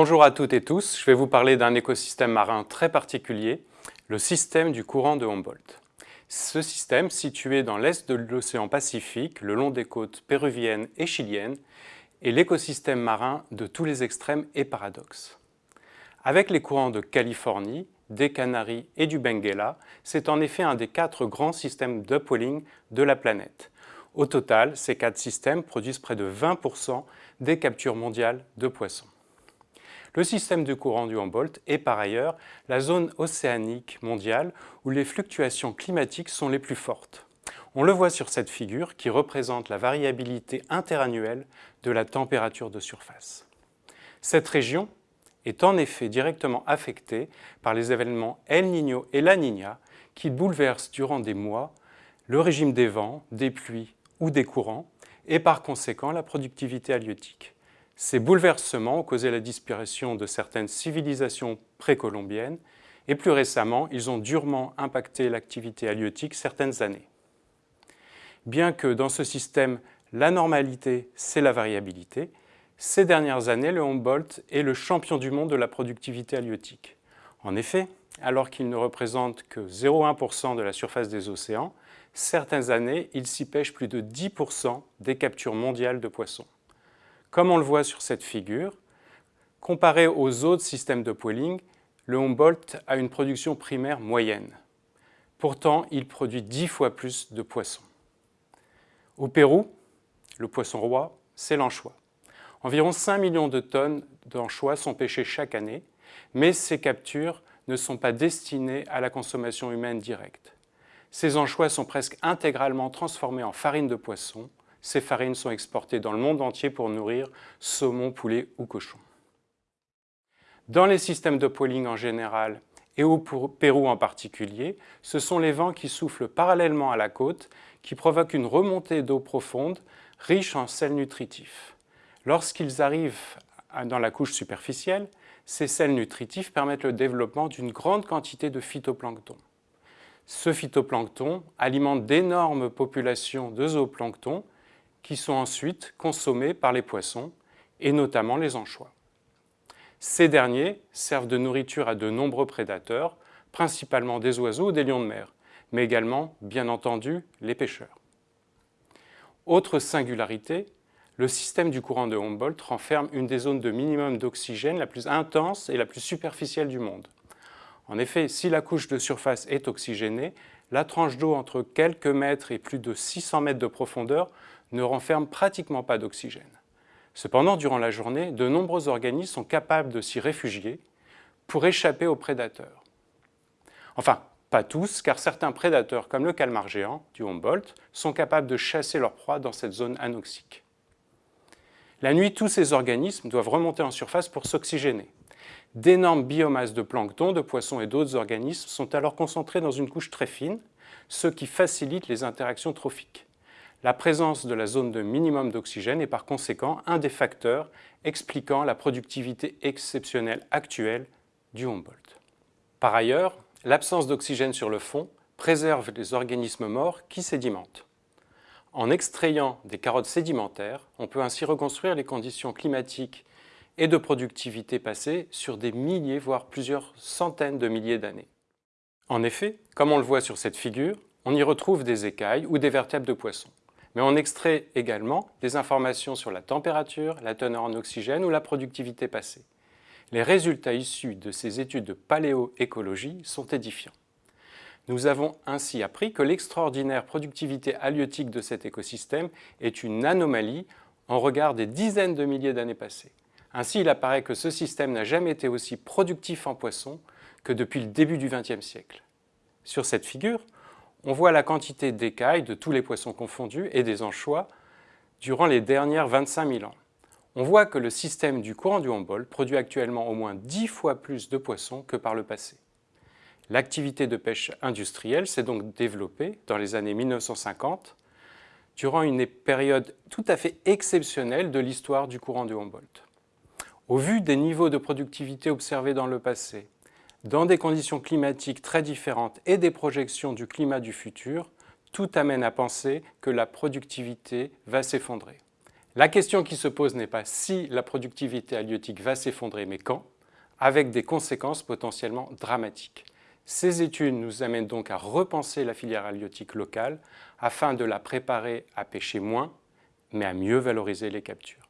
Bonjour à toutes et tous, je vais vous parler d'un écosystème marin très particulier, le système du courant de Humboldt. Ce système, situé dans l'est de l'océan Pacifique, le long des côtes péruviennes et chiliennes, est l'écosystème marin de tous les extrêmes et paradoxes. Avec les courants de Californie, des Canaries et du Benguela, c'est en effet un des quatre grands systèmes d'upwelling de la planète. Au total, ces quatre systèmes produisent près de 20% des captures mondiales de poissons. Le système de courant du Humboldt est par ailleurs la zone océanique mondiale où les fluctuations climatiques sont les plus fortes. On le voit sur cette figure qui représente la variabilité interannuelle de la température de surface. Cette région est en effet directement affectée par les événements El Niño et La Niña qui bouleversent durant des mois le régime des vents, des pluies ou des courants et par conséquent la productivité halieutique. Ces bouleversements ont causé la disparition de certaines civilisations précolombiennes et plus récemment, ils ont durement impacté l'activité halieutique certaines années. Bien que dans ce système, la normalité, c'est la variabilité, ces dernières années, le Humboldt est le champion du monde de la productivité halieutique. En effet, alors qu'il ne représente que 0,1% de la surface des océans, certaines années, il s'y pêche plus de 10% des captures mondiales de poissons. Comme on le voit sur cette figure, comparé aux autres systèmes de poiling, le Humboldt a une production primaire moyenne. Pourtant, il produit 10 fois plus de poissons. Au Pérou, le poisson roi, c'est l'anchois. Environ 5 millions de tonnes d'anchois sont pêchées chaque année, mais ces captures ne sont pas destinées à la consommation humaine directe. Ces anchois sont presque intégralement transformés en farine de poisson ces farines sont exportées dans le monde entier pour nourrir saumon, poulet ou cochon. Dans les systèmes de poiling en général et au Pérou en particulier, ce sont les vents qui soufflent parallèlement à la côte qui provoquent une remontée d'eau profonde riche en sels nutritifs. Lorsqu'ils arrivent dans la couche superficielle, ces sels nutritifs permettent le développement d'une grande quantité de phytoplancton. Ce phytoplancton alimente d'énormes populations de zooplancton qui sont ensuite consommés par les poissons, et notamment les anchois. Ces derniers servent de nourriture à de nombreux prédateurs, principalement des oiseaux ou des lions de mer, mais également, bien entendu, les pêcheurs. Autre singularité, le système du courant de Humboldt renferme une des zones de minimum d'oxygène la plus intense et la plus superficielle du monde. En effet, si la couche de surface est oxygénée, la tranche d'eau entre quelques mètres et plus de 600 mètres de profondeur ne renferme pratiquement pas d'oxygène. Cependant, durant la journée, de nombreux organismes sont capables de s'y réfugier pour échapper aux prédateurs. Enfin, pas tous, car certains prédateurs, comme le calmar géant du Humboldt, sont capables de chasser leurs proies dans cette zone anoxique. La nuit, tous ces organismes doivent remonter en surface pour s'oxygéner. D'énormes biomasses de plancton, de poissons et d'autres organismes sont alors concentrés dans une couche très fine, ce qui facilite les interactions trophiques. La présence de la zone de minimum d'oxygène est par conséquent un des facteurs expliquant la productivité exceptionnelle actuelle du Humboldt. Par ailleurs, l'absence d'oxygène sur le fond préserve les organismes morts qui sédimentent. En extrayant des carottes sédimentaires, on peut ainsi reconstruire les conditions climatiques et de productivité passées sur des milliers, voire plusieurs centaines de milliers d'années. En effet, comme on le voit sur cette figure, on y retrouve des écailles ou des vertèbres de poissons mais on extrait également des informations sur la température, la teneur en oxygène ou la productivité passée. Les résultats issus de ces études de paléoécologie sont édifiants. Nous avons ainsi appris que l'extraordinaire productivité halieutique de cet écosystème est une anomalie en regard des dizaines de milliers d'années passées. Ainsi, il apparaît que ce système n'a jamais été aussi productif en poissons que depuis le début du XXe siècle. Sur cette figure, on voit la quantité d'écailles de tous les poissons confondus et des anchois durant les dernières 25 000 ans. On voit que le système du courant du Humboldt produit actuellement au moins 10 fois plus de poissons que par le passé. L'activité de pêche industrielle s'est donc développée dans les années 1950 durant une période tout à fait exceptionnelle de l'histoire du courant du Humboldt. Au vu des niveaux de productivité observés dans le passé, dans des conditions climatiques très différentes et des projections du climat du futur, tout amène à penser que la productivité va s'effondrer. La question qui se pose n'est pas si la productivité halieutique va s'effondrer, mais quand, avec des conséquences potentiellement dramatiques. Ces études nous amènent donc à repenser la filière halieutique locale afin de la préparer à pêcher moins, mais à mieux valoriser les captures.